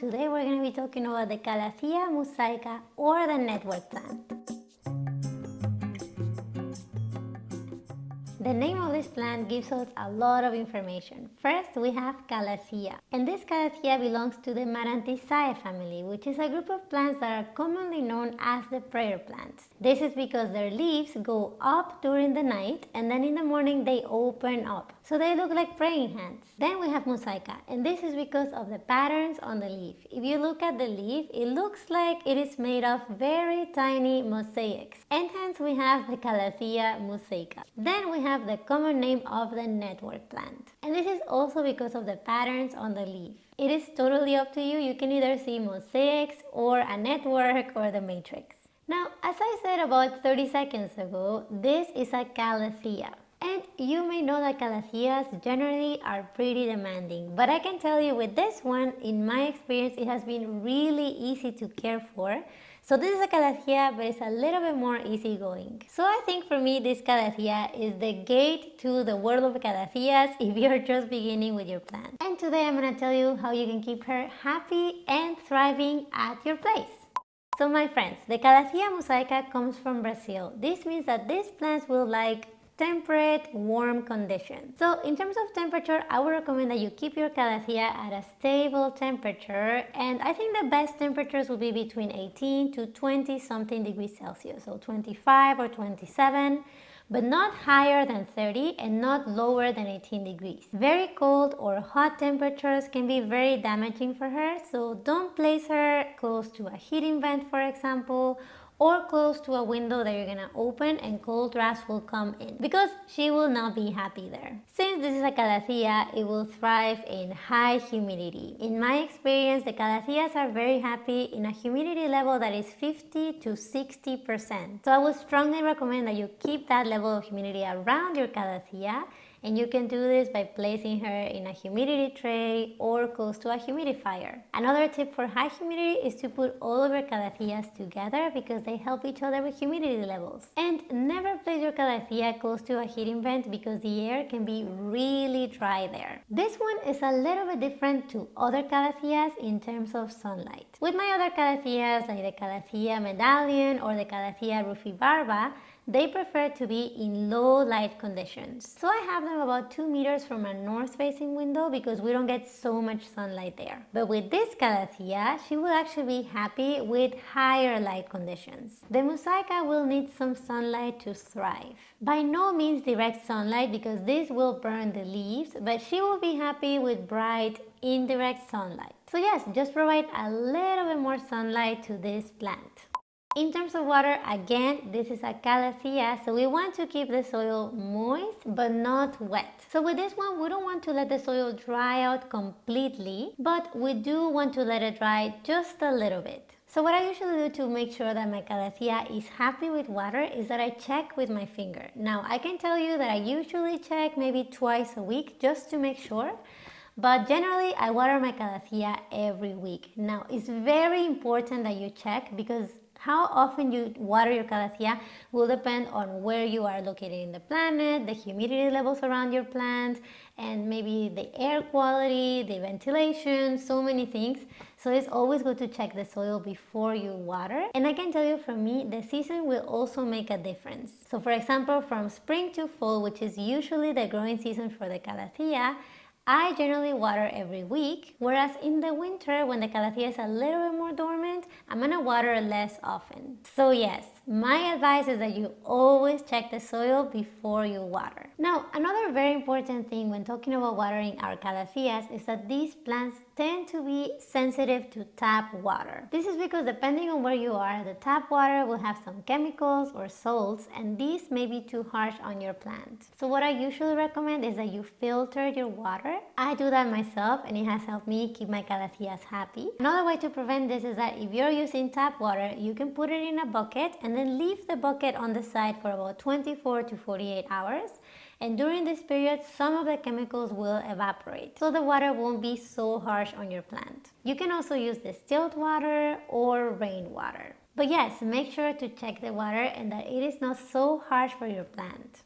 Today we're going to be talking about the Calathea mosaica or the network plant. The name of this plant gives us a lot of information. First, we have Calathea, and this Calathea belongs to the Marantaceae family, which is a group of plants that are commonly known as the prayer plants. This is because their leaves go up during the night and then in the morning they open up, so they look like praying hands. Then we have Mosaica, and this is because of the patterns on the leaf. If you look at the leaf, it looks like it is made of very tiny mosaics, and hence we have the Calathea mosaica. Then we have have the common name of the network plant. And this is also because of the patterns on the leaf. It is totally up to you. You can either see mosaics or a network or the matrix. Now, as I said about 30 seconds ago, this is a calathea. And you may know that calatheas generally are pretty demanding, but I can tell you with this one, in my experience, it has been really easy to care for so this is a calathea, but it's a little bit more easygoing. So I think for me, this calathea is the gate to the world of calatheas if you're just beginning with your plant. And today I'm to tell you how you can keep her happy and thriving at your place. So my friends, the Calathea mosaica comes from Brazil. This means that these plants will like temperate, warm conditions. So in terms of temperature, I would recommend that you keep your calathea at a stable temperature and I think the best temperatures will be between 18 to 20 something degrees Celsius, so 25 or 27 but not higher than 30 and not lower than 18 degrees. Very cold or hot temperatures can be very damaging for her, so don't place her close to a heating vent for example or close to a window that you're gonna open and cold drafts will come in because she will not be happy there. Since this is a calathea, it will thrive in high humidity. In my experience, the calatheas are very happy in a humidity level that is 50 to 60%. So I would strongly recommend that you keep that level of humidity around your calathea and you can do this by placing her in a humidity tray or close to a humidifier. Another tip for high humidity is to put all of your calatheas together because they help each other with humidity levels. And never place your calathea close to a heating vent because the air can be really dry there. This one is a little bit different to other calatheas in terms of sunlight. With my other calatheas like the Calathea medallion or the Calathea rufibarba, they prefer to be in low light conditions. So I have them about 2 meters from a north facing window because we don't get so much sunlight there. But with this Calathea, she will actually be happy with higher light conditions. The Mosaica will need some sunlight to thrive. By no means direct sunlight because this will burn the leaves, but she will be happy with bright indirect sunlight. So yes, just provide a little bit more sunlight to this plant. In terms of water, again, this is a calathea, so we want to keep the soil moist but not wet. So with this one, we don't want to let the soil dry out completely, but we do want to let it dry just a little bit. So what I usually do to make sure that my calathea is happy with water is that I check with my finger. Now, I can tell you that I usually check maybe twice a week just to make sure but generally I water my calathea every week. Now it's very important that you check because how often you water your calathea will depend on where you are located in the planet, the humidity levels around your plant, and maybe the air quality, the ventilation, so many things. So it's always good to check the soil before you water. And I can tell you from me, the season will also make a difference. So for example, from spring to fall, which is usually the growing season for the calathea, I generally water every week, whereas in the winter when the calathea is a little bit more dormant, I'm gonna water less often. So yes, my advice is that you always check the soil before you water. Now, another very important thing when talking about watering our calatheas is that these plants tend to be sensitive to tap water. This is because depending on where you are, the tap water will have some chemicals or salts and these may be too harsh on your plant. So what I usually recommend is that you filter your water. I do that myself and it has helped me keep my calatheas happy. Another way to prevent this is that if you're using tap water, you can put it in a bucket and then leave the bucket on the side for about 24 to 48 hours and during this period some of the chemicals will evaporate so the water won't be so harsh on your plant. You can also use distilled water or rainwater. But yes, make sure to check the water and that it is not so harsh for your plant.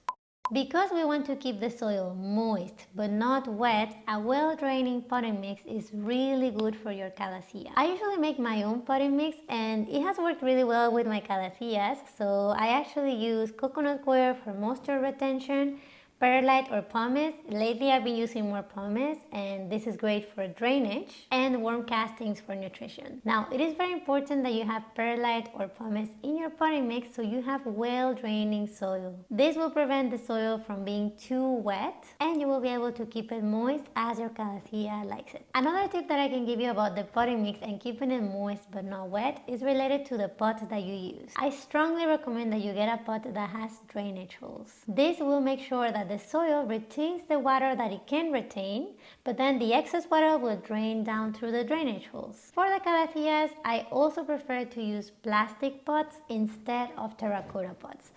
Because we want to keep the soil moist but not wet, a well-draining potting mix is really good for your calathea. I usually make my own potting mix and it has worked really well with my calatheas. So I actually use coconut coir for moisture retention perlite or pumice. Lately I've been using more pumice and this is great for drainage and worm castings for nutrition. Now it is very important that you have perlite or pumice in your potting mix so you have well draining soil. This will prevent the soil from being too wet and you will be able to keep it moist as your calathea likes it. Another tip that I can give you about the potting mix and keeping it moist but not wet is related to the pot that you use. I strongly recommend that you get a pot that has drainage holes. This will make sure that the soil retains the water that it can retain, but then the excess water will drain down through the drainage holes. For the calatheas, I also prefer to use plastic pots instead of terracotta pots.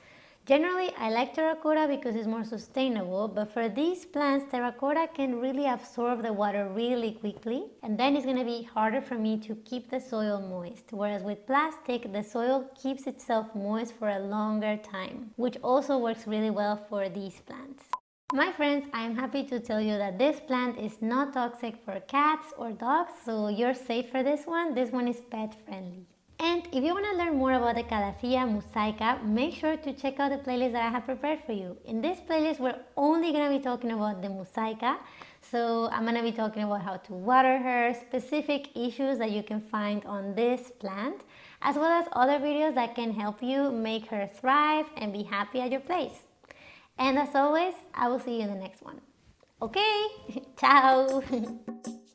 Generally, I like terracotta because it's more sustainable, but for these plants, terracotta can really absorb the water really quickly, and then it's going to be harder for me to keep the soil moist. Whereas with plastic, the soil keeps itself moist for a longer time, which also works really well for these plants. My friends, I am happy to tell you that this plant is not toxic for cats or dogs, so you're safe for this one. This one is pet friendly. And if you want to learn more about the Calathea mosaica, make sure to check out the playlist that I have prepared for you. In this playlist, we're only going to be talking about the mosaica. So I'm going to be talking about how to water her, specific issues that you can find on this plant, as well as other videos that can help you make her thrive and be happy at your place. And as always, I will see you in the next one. Okay, ciao!